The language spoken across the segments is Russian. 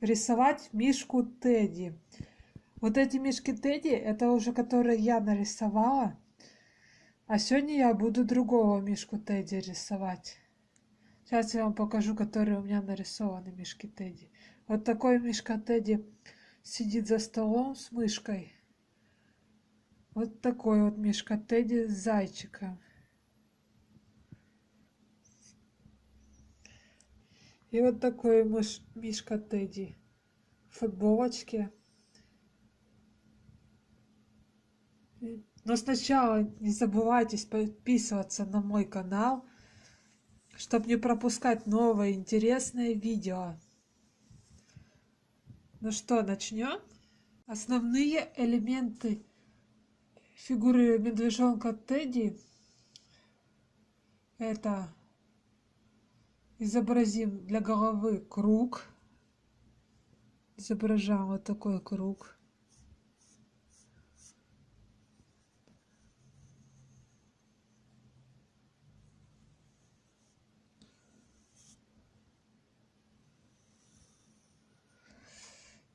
рисовать мишку Тедди. Вот эти мишки Тедди, это уже которые я нарисовала. А сегодня я буду другого мишку Тедди рисовать. Сейчас я вам покажу, которые у меня нарисованы мишки Тедди. Вот такой мишка Тедди сидит за столом с мышкой. Вот такой вот мишка Тедди с зайчиком. И вот такой мыш, мишка Тедди в футболочке. Но сначала не забывайте подписываться на мой канал, чтобы не пропускать новые интересные видео. Ну что, начнем? Основные элементы фигуры медвежонка Тедди это изобразим для головы круг. Изображаем вот такой круг.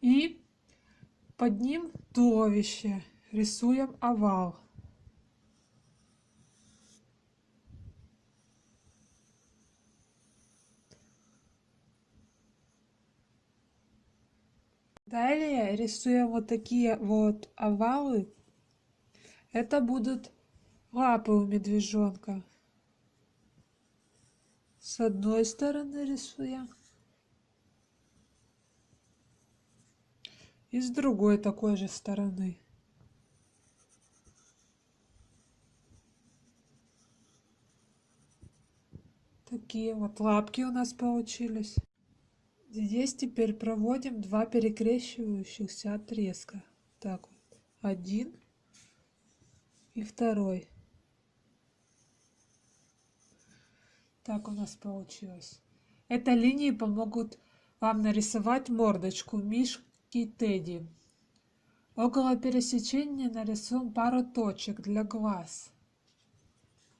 И под ним туловище. Рисуем овал. Рисуем вот такие вот овалы. Это будут лапы у медвежонка. С одной стороны рисуем. И с другой такой же стороны. Такие вот лапки у нас получились. Здесь теперь проводим два перекрещивающихся отрезка. Так один и второй. Так у нас получилось. Это линии помогут вам нарисовать мордочку Мишки Тедди. Около пересечения нарисуем пару точек для глаз.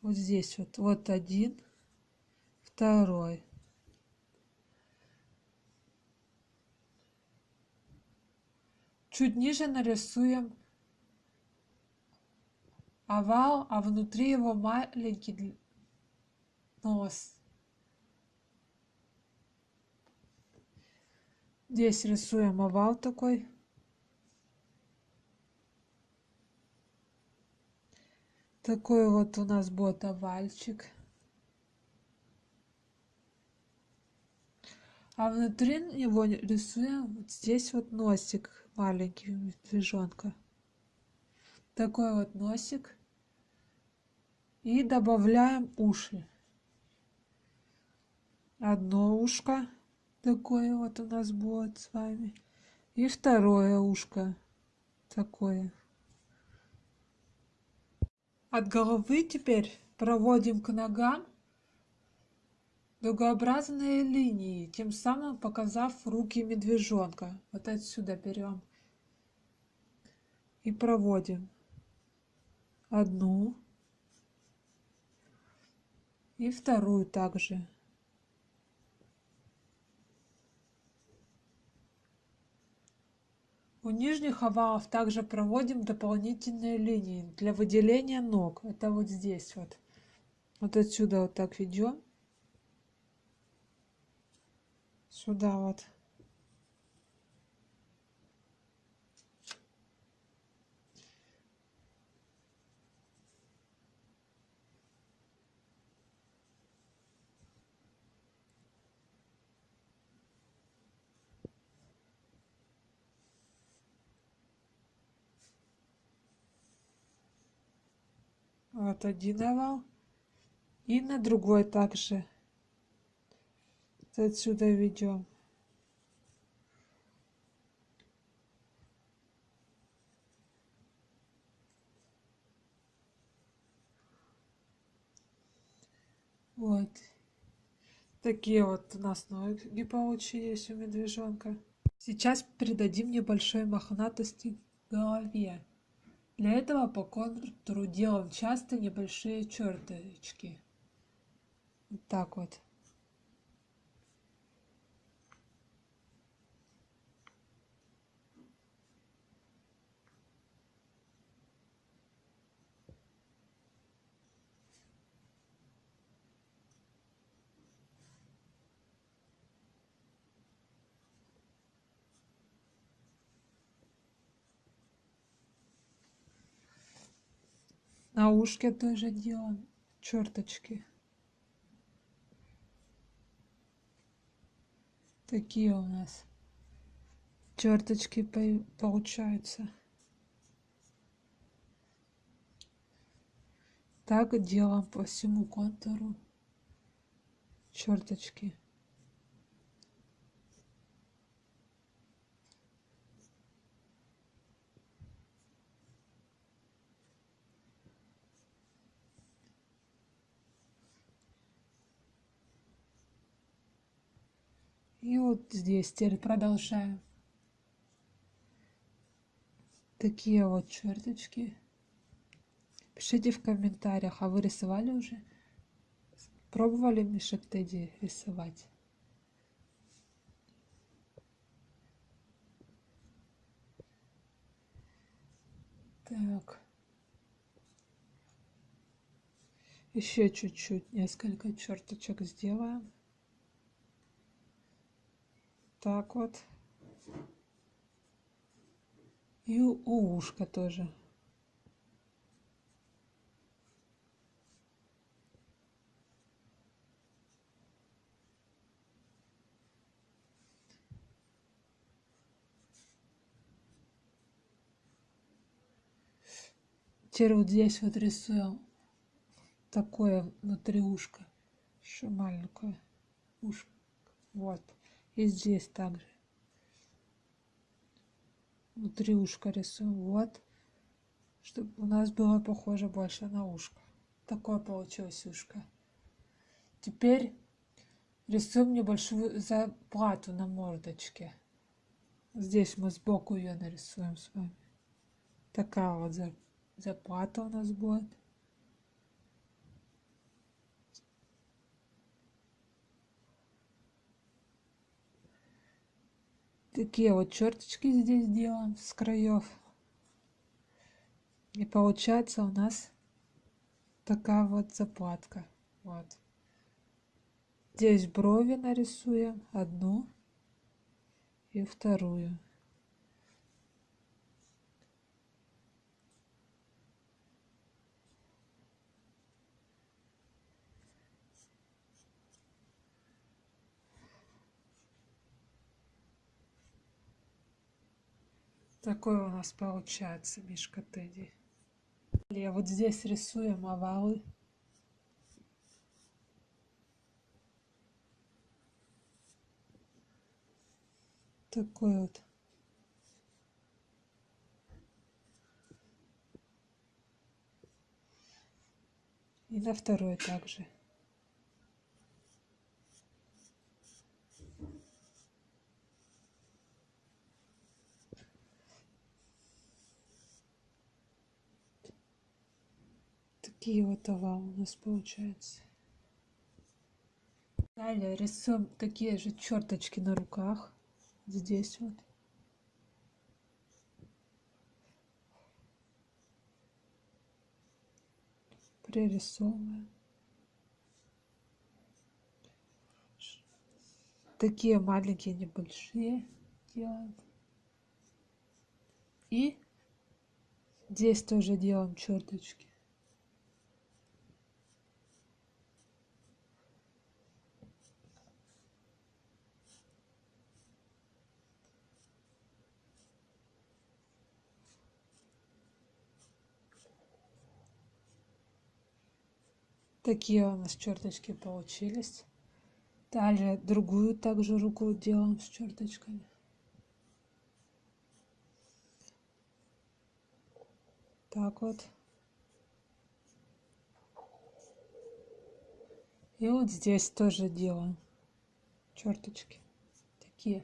Вот здесь вот, вот один, второй. Чуть ниже нарисуем овал, а внутри его маленький нос. Здесь рисуем овал такой. Такой вот у нас будет овальчик. А внутри него рисуем вот здесь вот носик маленький медвежонка. Такой вот носик. И добавляем уши. Одно ушко. Такое вот у нас будет с вами. И второе ушко. Такое. От головы теперь проводим к ногам дугообразные линии, тем самым показав руки медвежонка. Вот отсюда берем и проводим одну и вторую также. У нижних овалов также проводим дополнительные линии для выделения ног. Это вот здесь вот. Вот отсюда вот так ведем. Сюда вот. Вот один овал. И на другой также отсюда ведем. Вот. Такие вот у нас ноги получились у медвежонка. Сейчас придадим небольшой мохнатости голове. Для этого по контуру делаем часто небольшие черточки. Вот так вот. На ушке тоже делаем черточки. Такие у нас черточки получаются. Так делаем по всему контуру черточки. И вот здесь теперь продолжаем. Такие вот черточки. Пишите в комментариях, а вы рисовали уже? Пробовали мишек Тедди рисовать? Так. Еще чуть-чуть, несколько черточек сделаем. Так вот. И у ушка тоже. Теперь вот здесь вот рисуем такое внутри ушка, еще маленькое ушко. Вот. И здесь также. Внутри ушка рисуем. Вот. Чтобы у нас было похоже больше на ушко. Такое получилось ушко. Теперь рисуем небольшую заплату на мордочке. Здесь мы сбоку ее нарисуем с вами. Такая вот заплата у нас будет. Такие вот черточки здесь делаем с краев. И получается у нас такая вот заплатка. Вот. Здесь брови нарисуем одну и вторую. Такой у нас получается Мишка Тедди. Я вот здесь рисуем овалы. Такой вот. И на второй также. Такие вот овалы у нас получаются. Далее рисуем такие же черточки на руках. Здесь вот. Пририсовываем. Такие маленькие, небольшие делаем. И здесь тоже делаем черточки. Такие у нас черточки получились. Далее другую также руку делаем с черточками. Так вот. И вот здесь тоже делаем черточки. Такие.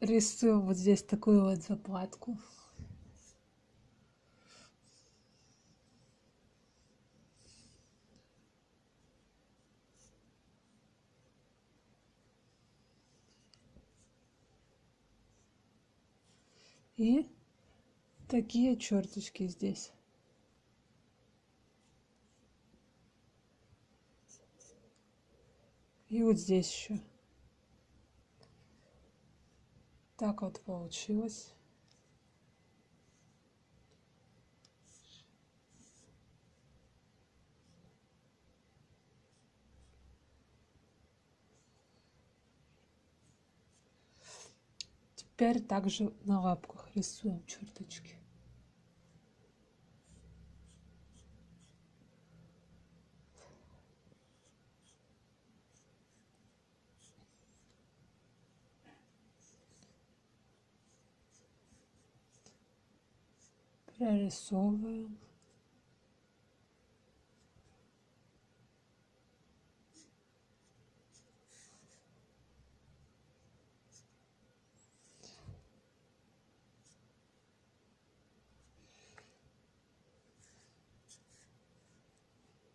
Рисуем вот здесь такую вот заплатку. И такие черточки здесь. И вот здесь еще. Так вот получилось. Теперь также на лапках рисуем черточки. Прорисовываем.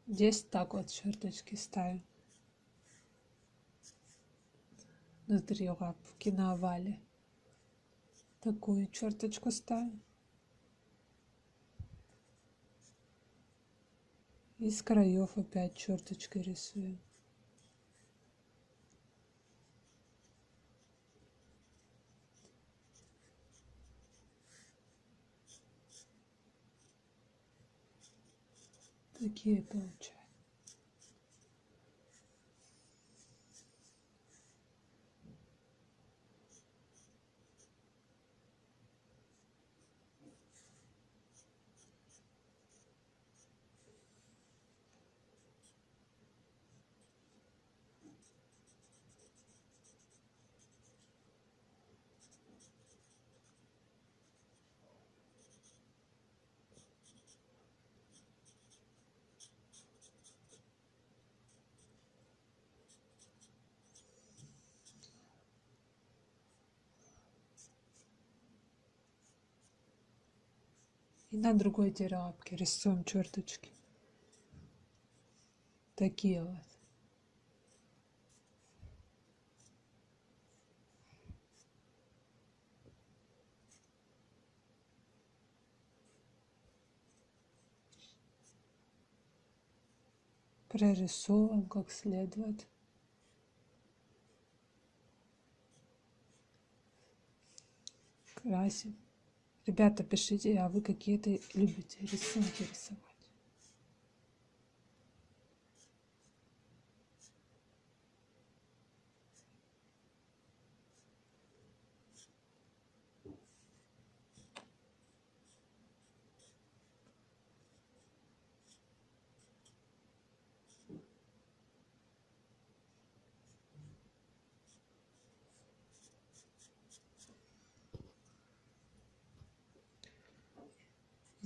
Здесь так вот черточки ставим. Внутри лапки на овале. Такую черточку ставим. Из краев опять черточкой рисуем. Такие получаются. И на другой лапке рисуем черточки. Такие вот. Прорисовываем как следует. Красим. Ребята, пишите, а вы какие-то любите рисунки рисовать?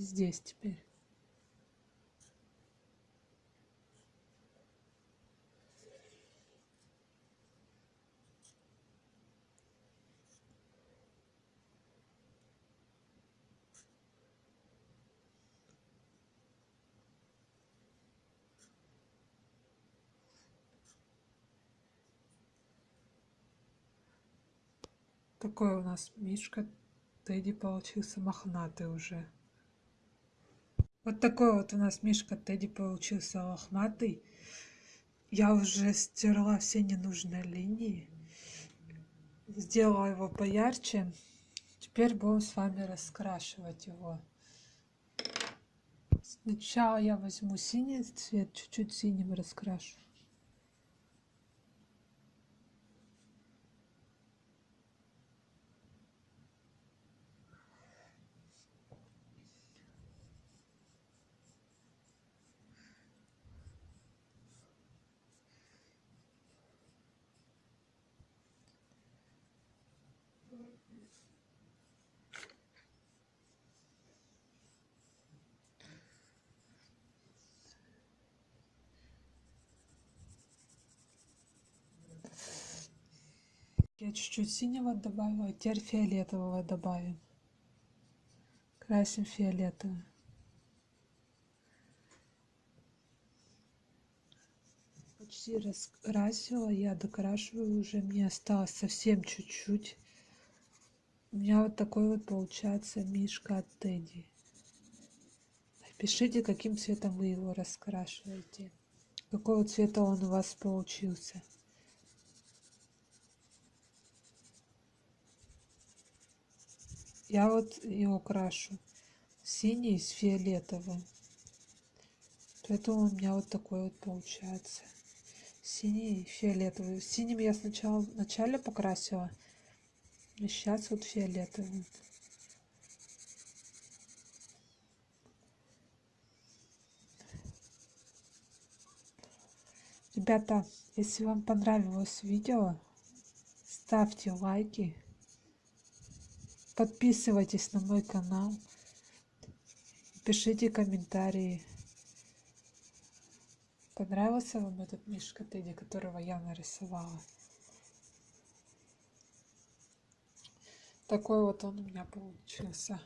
Здесь теперь. Такой у нас Мишка Тедди получился мохнатый уже. Вот такой вот у нас Мишка Тедди получился лохматый. Я уже стерла все ненужные линии. Сделала его поярче. Теперь будем с вами раскрашивать его. Сначала я возьму синий цвет, чуть-чуть синим раскрашу. Я чуть-чуть синего добавила, теперь фиолетового добавим. Красим фиолетовым. Почти раскрасила, я докрашиваю уже, мне осталось совсем чуть-чуть. У меня вот такой вот получается мишка от Тедди. Пишите, каким цветом вы его раскрашиваете. Какого цвета он у вас получился. Я вот его крашу синий с фиолетовым. Поэтому у меня вот такой вот получается. Синий и фиолетовый. Синим я сначала вначале покрасила. И сейчас вот фиолетовый. Ребята, если вам понравилось видео, ставьте лайки, подписывайтесь на мой канал, пишите комментарии. Понравился вам этот мишка Тедди, которого я нарисовала? Такой вот он у меня получился.